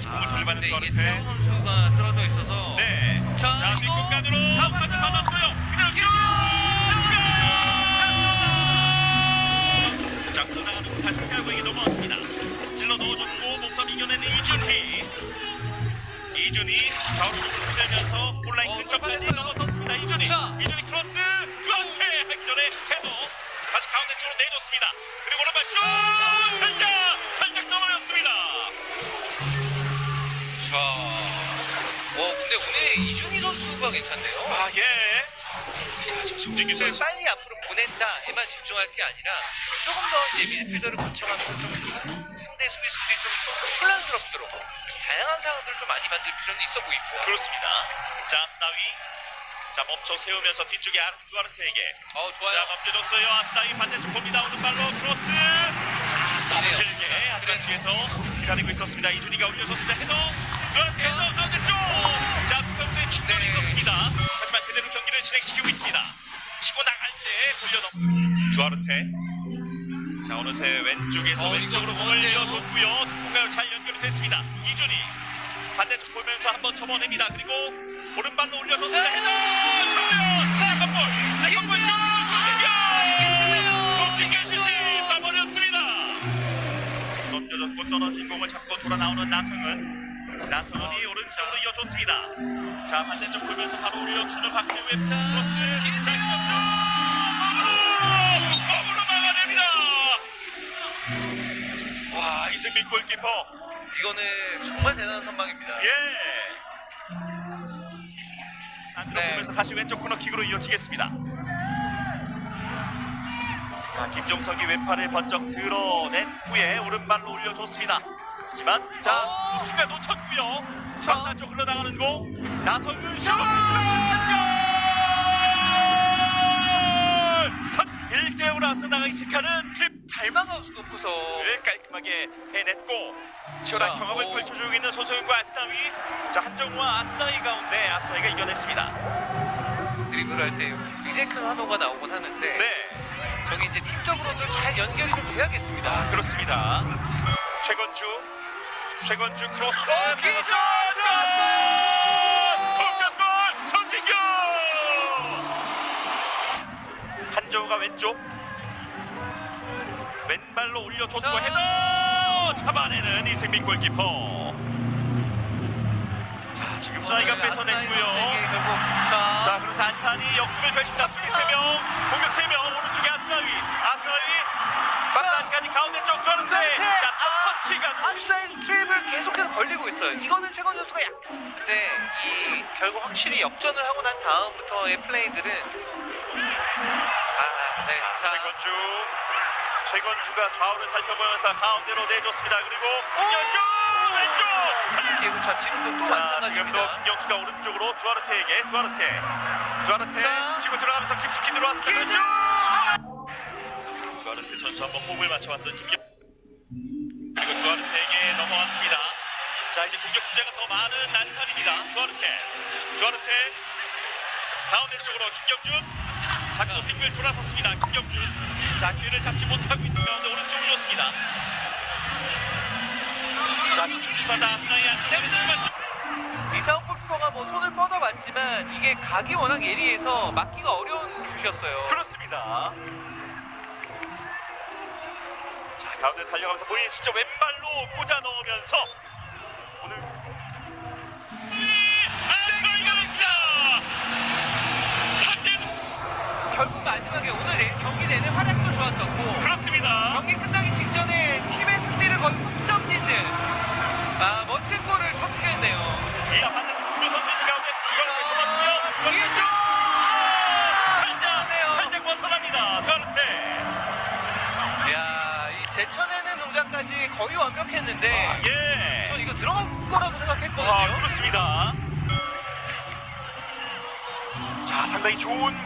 다시 공을 돌려받는 근데 이게. 태우 선수가 쓰러져 있어서 네. 자, 자, 이거 뒷공간으로 잡았어요. 다시 받았어요. 그대로 기록. 자, 그러다가 다시 태우에게 넘어왔습니다. 찔러 넣어줬고 몸싸움 이겨내는 이준희. 이준희 좌우로 흔들면서 온라인 근데 오늘 이준희 선수가 괜찮네요. 아 예. 자, 지금 송진규 선수를 선수. 빨리 앞으로 보낸다에만 집중할 게 아니라 조금 더 이제 미드필더를 거쳐가면서 좀 상대 수비수들이 좀 혼란스럽도록 좀 다양한 상황들을 좀 많이 만들 필요는 있어 보입니다. 그렇습니다. 자, 아스나위. 자, 멈춰 세우면서 뒤쪽에 아르 두아르테에게. 어 자, 좋아요. 넘겨줬어요. 아스나위 반대쪽 봅니다. 오른발로 크로스. 이네요. 길게 하지만 뒤에서 기다리고 있었습니다. 이준희가 올려줬습니다. 헤더. 두아르테 헤더 가운데 쪽. 자, 두 선수의 충돌이 네. 있었습니다. 하지만 그대로 경기를 진행시키고 있습니다. 치고 나갈 때 돌려넘. 두아르테. 자, 어느새 왼쪽에서 어, 왼쪽으로 공을? 내어줬고요. 공간을 잘 연결이 됐습니다. 이준희. 반대쪽 보면서 한번 접어냅니다. 그리고 오른발로 올려줬습니다. 자, 헤더! 정면! second ball! second ball! 슛! 송진규 슛이 떠버렸습니다. 넘겨졌고 떨어진 공을 잡고 돌아 나오는 나성은 나성은이 오른쪽으로 이어줬습니다. 자 반대쪽 보면서 바로 올려주는 박지우의 크로스. 자 이겼죠. 몸으로 몸으로 막아냅니다. 와 이승민 골키퍼. 이거는 정말 대단한 선방입니다. 예. 안으로 네. 보면서 다시 왼쪽 코너킥으로 이어지겠습니다. 자, 김종석이 왼팔을 번쩍 드러낸 후에 오른발로 올려줬습니다. 하지만 자, 어. 순간 놓쳤고요. 자. 박사 쪽 흘러나가는 공. 나성은 슛! 선 1대5로 앞서 나가기 시작하는 클립 잘 막아놓고서 를 깔끔하게 해냈고 치열한 자, 경험을 오. 펼쳐주고 있는 소소윤과 아스나위 자 한정우와 아스나위 가운데 아스나위가 이겨냈습니다 드리블 할 때 굉장히 큰 환호가 나오곤 하는데 네 저게 이제 팀적으로도 잘 연결이 좀 돼야겠습니다. 아, 그렇습니다 최건주 최건주 크로스. 어, 기절! 동점골 손진규! 한정우가 왼쪽. 왼발로 올려줬고 자. 헤더! 잡아내는 이승민 골키퍼. 자 지금 사이가 뺏어냈고요. 자, 자 그러면서 안산이 역습을 펼칩니다. 수비 3명 공격 3명 오른쪽에 아스라위 아스라위 막판까지 가운데 쪽 저런데! 자 아! 좀 앞사이드 트랩을 계속해서 걸리고 있어요. 이거는 최건 선수가 약. 근데 이 결국 확실히 역전을 하고 난 다음부터의 플레이들은 아, 네. 자, 최건주 최건주가 좌우를 살펴보면서 가운데로 내줬습니다 그리고 오! 김경수 왼쪽 그리고 자 지금도 또 마찬가지입니다. 김경수가 오른쪽으로 두아르테에게 두아르테 두아르테 자. 치고 들어가면서 깊숙이 들어왔습니다 기절! 두아르테 선수 한번 호흡을 맞춰왔던 김경 그리고 두아르테에게 넘어왔습니다 자 이제 공격 주제가 더 많은 난산입니다. 두아르테. 두아르테 가운데 쪽으로 김경준. 자꾸 빙글 돌아섰습니다. 김경준. 자 기회를 잡지 못하고 있는 가운데 오른쪽으로 줬습니다. 자 주춤하다 아스나이 안쪽으로 들어가시 이상훈 골키퍼가 뭐 손을 뻗어봤지만 이게 각이 워낙 예리해서 막기가 어려운 슛이었어요. 그렇습니다. 자 가운데 달려가면서 본인이 직접 왼발로 꽂아 넣으면서 마지막에 오늘 내- 경기 내내 활약도 좋았었고 그렇습니다. 경기 끝나기 직전에 팀의 승리를 거의 훅점 짓는 아 멋진 골을 터치했네요. 이하 반대쪽 국교 선수 있는 가운데 이걸 접었고요. 뒤에서 살짝 살짝 벗어납니다. 저한테 야, 이 제쳐내는 동작까지 거의 완벽했는데 예. 전 이거 들어갈 거라고 생각했거든요. 아 그렇습니다. 자 상당히 좋은